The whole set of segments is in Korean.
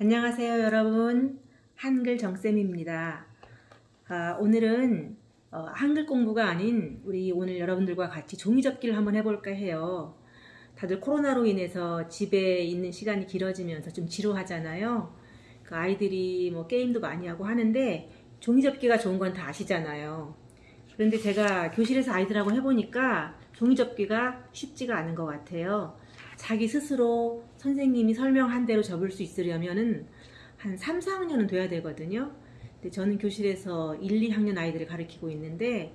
안녕하세요 여러분. 한글 정쌤입니다. 아, 오늘은 어, 한글 공부가 아닌 우리 오늘 여러분들과 같이 종이접기를 한번 해볼까 해요. 다들 코로나로 인해서 집에 있는 시간이 길어지면서 좀 지루하잖아요. 그 아이들이 뭐 게임도 많이 하고 하는데 종이접기가 좋은 건 다 아시잖아요. 그런데 제가 교실에서 아이들하고 해보니까 종이접기가 쉽지가 않은 것 같아요 자기 스스로 선생님이 설명한 대로 접을 수 있으려면 은 한 3, 4학년은 돼야 되거든요. 근데 저는 교실에서 1, 2학년 아이들을 가르치고 있는데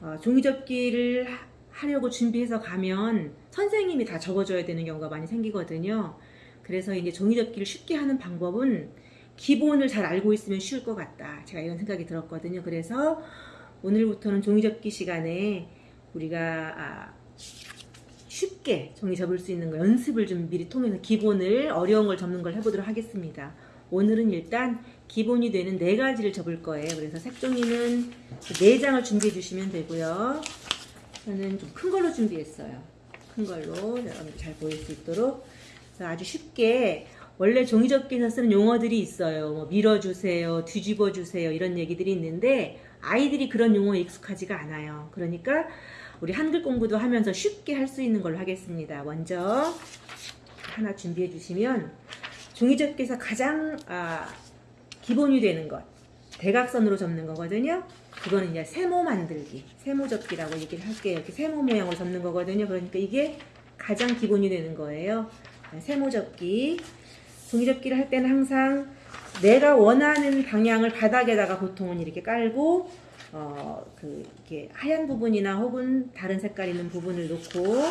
어, 종이접기를 하려고 준비해서 가면 선생님이 다 접어줘야 되는 경우가 많이 생기거든요. 그래서 이제 종이접기를 쉽게 하는 방법은 기본을 잘 알고 있으면 쉬울 것 같다. 제가 이런 생각이 들었거든요. 그래서 오늘부터는 종이접기 시간에 우리가 아, 쉽게 종이 접을 수 있는 거 연습을 좀 미리 통해서 기본을 어려운 걸 접는 걸 해보도록 하겠습니다. 오늘은 일단 기본이 되는 네 가지를 접을 거예요. 그래서 색종이는 네 장을 준비해 주시면 되고요. 저는 좀 큰 걸로 준비했어요. 큰 걸로 여러분들 잘 보일 수 있도록 아주 쉽게 원래 종이접기에서 쓰는 용어들이 있어요. 뭐 밀어주세요, 뒤집어주세요 이런 얘기들이 있는데 아이들이 그런 용어에 익숙하지가 않아요. 그러니까 우리 한글 공부도 하면서 쉽게 할 수 있는 걸로 하겠습니다. 먼저 하나 준비해 주시면 종이접기에서 가장 아, 기본이 되는 것 대각선으로 접는 거거든요. 그거는 이제 세모 만들기, 세모 접기라고 얘기를 할게요. 이렇게 세모 모양으로 접는 거거든요. 그러니까 이게 가장 기본이 되는 거예요. 세모 접기. 종이접기를 할 때는 항상 내가 원하는 방향을 바닥에다가 보통은 이렇게 깔고 어, 그, 이렇게 하얀 부분이나 혹은 다른 색깔 있는 부분을 놓고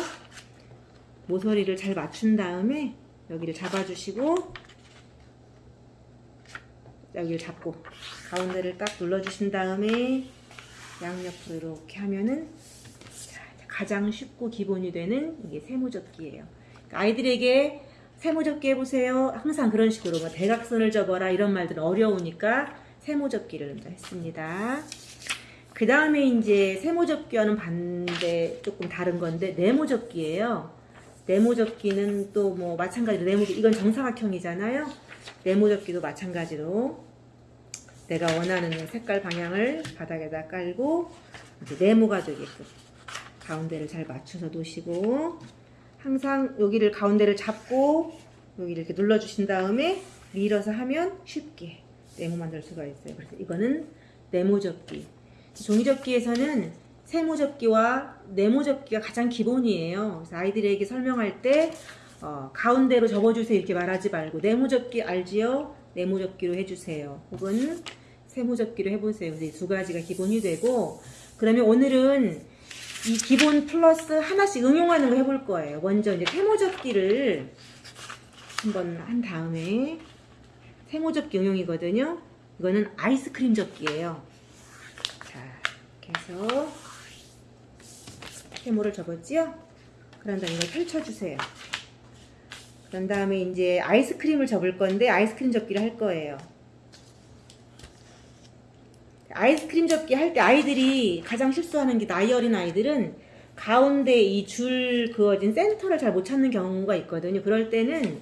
모서리를 잘 맞춘 다음에 여기를 잡아주시고 여기를 잡고 가운데를 딱 눌러주신 다음에 양옆으로 이렇게 하면은 가장 쉽고 기본이 되는 이게 세모접기예요. 그러니까 아이들에게 세모접기 해보세요. 항상 그런 식으로 뭐 대각선을 접어라 이런 말들은 어려우니까 세모접기를 했습니다. 그 다음에 이제 세모접기와는 반대 조금 다른 건데 네모접기예요. 네모접기는 또 뭐 마찬가지로 네모접기 이건 정사각형이잖아요. 네모접기도 마찬가지로 내가 원하는 색깔 방향을 바닥에다 깔고 네모가 되게끔 가운데를 잘 맞춰서 놓으시고 항상 여기를 가운데를 잡고 여기를 이렇게 눌러주신 다음에 밀어서 하면 쉽게 네모 만들 수가 있어요. 그래서 이거는 네모 접기 종이 접기에서는 세모 접기와 네모 접기가 가장 기본이에요. 그래서 아이들에게 설명할 때 어, 가운데로 접어주세요 이렇게 말하지 말고 네모 접기 알지요? 네모 접기로 해주세요. 혹은 세모 접기로 해보세요. 두 가지가 기본이 되고 그러면 오늘은 이 기본 플러스 하나씩 응용하는 거 해볼 거예요. 먼저 이제 세모접기를 한번 한 다음에 세모접기 응용이거든요. 이거는 아이스크림 접기예요. 이렇게 해서 세모를 접었지요? 그런 다음에 이걸 펼쳐주세요. 그런 다음에 이제 아이스크림을 접을 건데 아이스크림 접기를 할 거예요. 아이스크림 접기 할 때 아이들이 가장 실수하는 게 나이 어린 아이들은 가운데 이 줄 그어진 센터를 잘 못 찾는 경우가 있거든요. 그럴 때는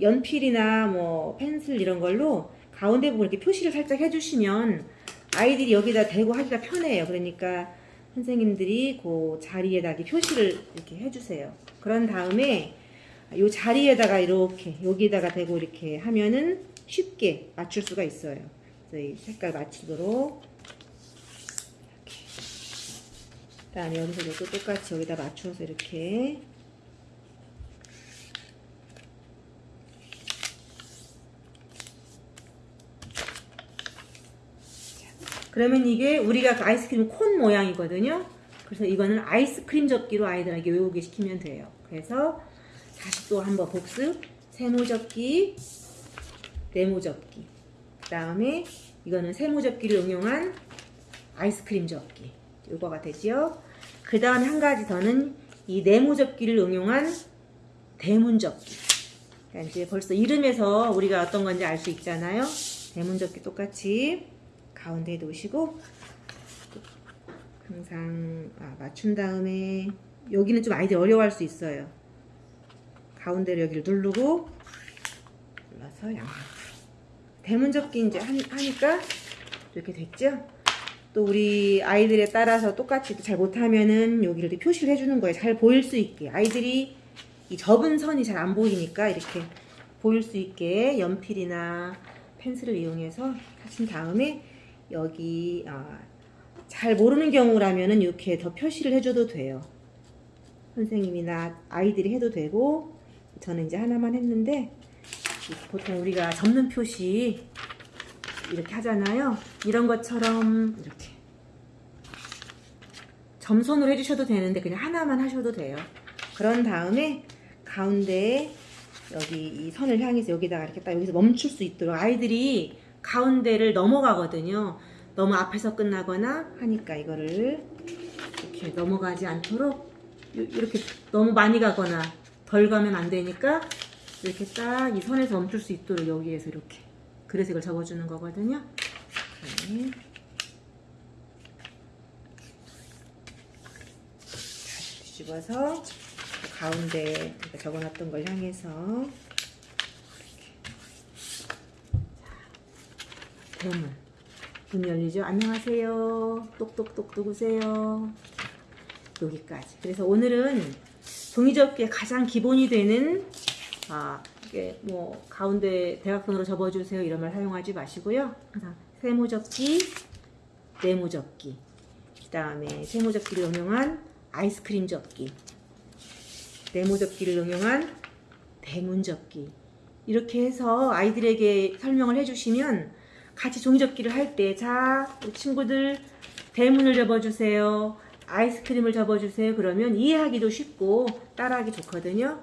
연필이나 뭐 펜슬 이런 걸로 가운데 부분 이렇게 표시를 살짝 해주시면 아이들이 여기다 대고 하기가 편해요. 그러니까 선생님들이 그 자리에다 이렇게 표시를 이렇게 해주세요. 그런 다음에 이 자리에다가 이렇게 여기다가 대고 이렇게 하면은 쉽게 맞출 수가 있어요. 이 색깔 맞추도록 이렇게. 그다음에 여기서도 똑같이 여기다 맞춰서 이렇게 그러면 이게 우리가 그 아이스크림 콘 모양이거든요. 그래서 이거는 아이스크림 접기로 아이들에게 외우게 시키면 돼요. 그래서 다시 또 한번 복습. 세모 접기, 네모 접기. 그 다음에 이거는 세모 접기를 응용한 아이스크림 접기. 요거가 되지요. 그 다음에 한 가지 더는 이 네모 접기를 응용한 대문 접기. 그러니까 이제 벌써 이름에서 우리가 어떤 건지 알 수 있잖아요. 대문 접기 똑같이 가운데에 놓으시고 항상 아, 맞춘 다음에 여기는 좀 아이들 어려워할 수 있어요. 가운데로 여기를 누르고 눌러서 양옆 대문 접기 이제 한- 하니까 이렇게 됐죠? 또 우리 아이들에 따라서 똑같이 잘 못하면은 여기를 표시를 해주는 거예요. 잘 보일 수 있게. 아이들이 이 접은 선이 잘 안 보이니까 이렇게 보일 수 있게 연필이나 펜슬을 이용해서 하신 다음에 여기 아, 잘 모르는 경우라면은 이렇게 더 표시를 해줘도 돼요. 선생님이나 아이들이 해도 되고 저는 이제 하나만 했는데 보통 우리가 접는 표시 이렇게 하잖아요. 이런 것처럼 이렇게 점선으로 해주셔도 되는데 그냥 하나만 하셔도 돼요. 그런 다음에 가운데에 여기 이 선을 향해서 여기다가 이렇게 딱 여기서 멈출 수 있도록 아이들이 가운데를 넘어가거든요. 너무 앞에서 끝나거나 하니까 이거를 이렇게 넘어가지 않도록 요- 이렇게 너무 많이 가거나 덜 가면 안 되니까 이렇게 딱 이 선에서 멈출 수 있도록 여기에서 이렇게 이걸 접어주는 거거든요. 네. 다시 뒤집어서 가운데 적어놨던 걸 향해서. 대문 문 열리죠. 안녕하세요. 똑똑똑 누구세요? 여기까지. 그래서 오늘은 종이접기의 가장 기본이 되는 아 이게 뭐 가운데 대각선으로 접어주세요 이런 말 사용하지 마시고요. 세모접기, 네모접기, 그 다음에 세모접기를 응용한 아이스크림 접기, 네모접기를 응용한 대문접기 이렇게 해서 아이들에게 설명을 해주시면 같이 종이접기를 할 때 자 친구들 대문을 접어주세요. 아이스크림을 접어주세요. 그러면 이해하기도 쉽고 따라하기 좋거든요.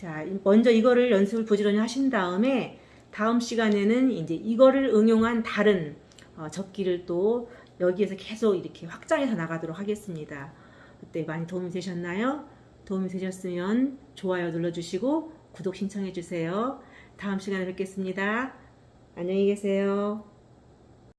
자, 먼저 이거를 연습을 부지런히 하신 다음에 다음 시간에는 이제 이거를 응용한 다른 어, 접기를 또 여기에서 계속 이렇게 확장해서 나가도록 하겠습니다. 그때 많이 도움이 되셨나요? 도움이 되셨으면 좋아요 눌러주시고 구독 신청해 주세요. 다음 시간에 뵙겠습니다. 안녕히 계세요.